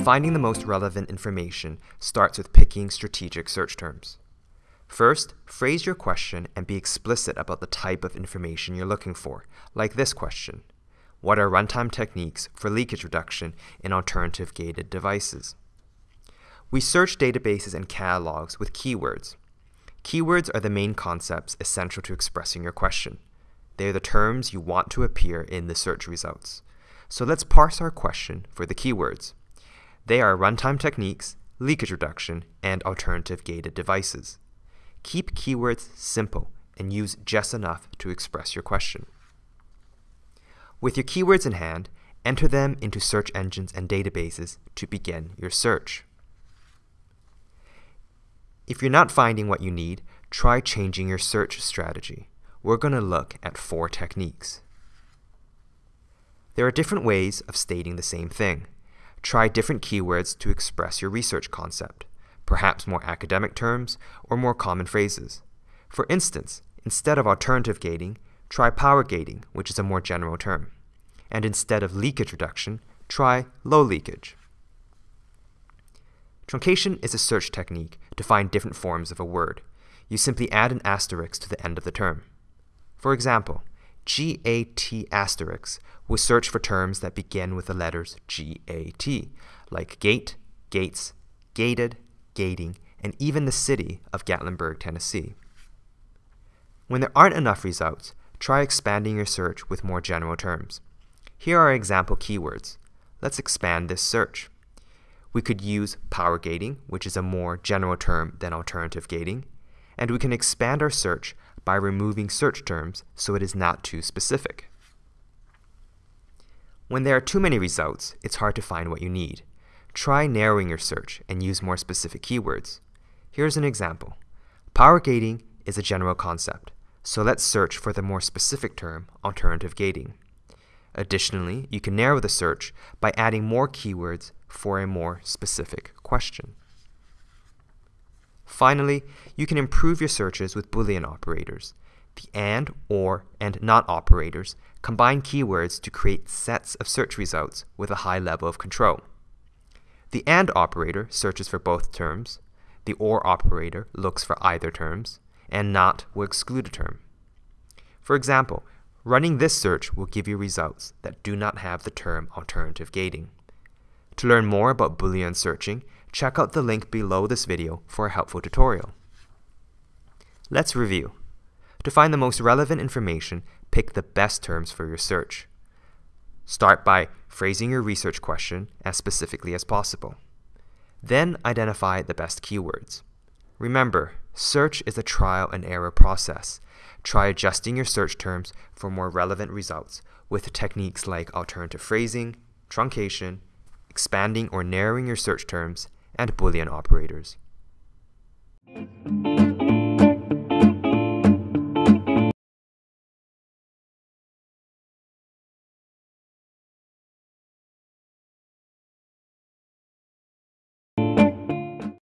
Mm-hmm. Finding the most relevant information starts with picking strategic search terms. First, phrase your question and be explicit about the type of information you're looking for, like this question. What are runtime techniques for leakage reduction in alternative gated devices? We search databases and catalogs with keywords. Keywords are the main concepts essential to expressing your question. They are the terms you want to appear in the search results. So let's parse our question for the keywords. They are runtime techniques, leakage reduction, and alternative gated devices. Keep keywords simple and use just enough to express your question. With your keywords in hand, enter them into search engines and databases to begin your search. If you're not finding what you need, try changing your search strategy. We're going to look at four techniques. There are different ways of stating the same thing. Try different keywords to express your research concept, perhaps more academic terms or more common phrases. For instance, instead of alternative gating, try power gating, which is a more general term. And instead of leakage reduction, try low leakage. Truncation is a search technique to find different forms of a word. You simply add an asterisk to the end of the term. For example, GAT asterisk will search for terms that begin with the letters GAT, like gate, gates, gated, gating, and even the city of Gatlinburg, Tennessee. When there aren't enough results, try expanding your search with more general terms. Here are example keywords. Let's expand this search. We could use power gating, which is a more general term than alternative gating, and we can expand our search by removing search terms so it is not too specific. When there are too many results, it's hard to find what you need. Try narrowing your search and use more specific keywords. Here's an example. Power gating is a general concept, so let's search for the more specific term, alternative gating. Additionally, you can narrow the search by adding more keywords for a more specific question. Finally, you can improve your searches with Boolean operators. The AND, OR, and NOT operators combine keywords to create sets of search results with a high level of control. The AND operator searches for both terms, the OR operator looks for either terms, and NOT will exclude a term. For example, running this search will give you results that do not have the term alternative gating. To learn more about Boolean searching, check out the link below this video for a helpful tutorial. Let's review. To find the most relevant information, pick the best terms for your search. Start by phrasing your research question as specifically as possible. Then identify the best keywords. Remember, search is a trial and error process. Try adjusting your search terms for more relevant results with techniques like alternative phrasing, truncation, expanding or narrowing your search terms, and Boolean operators.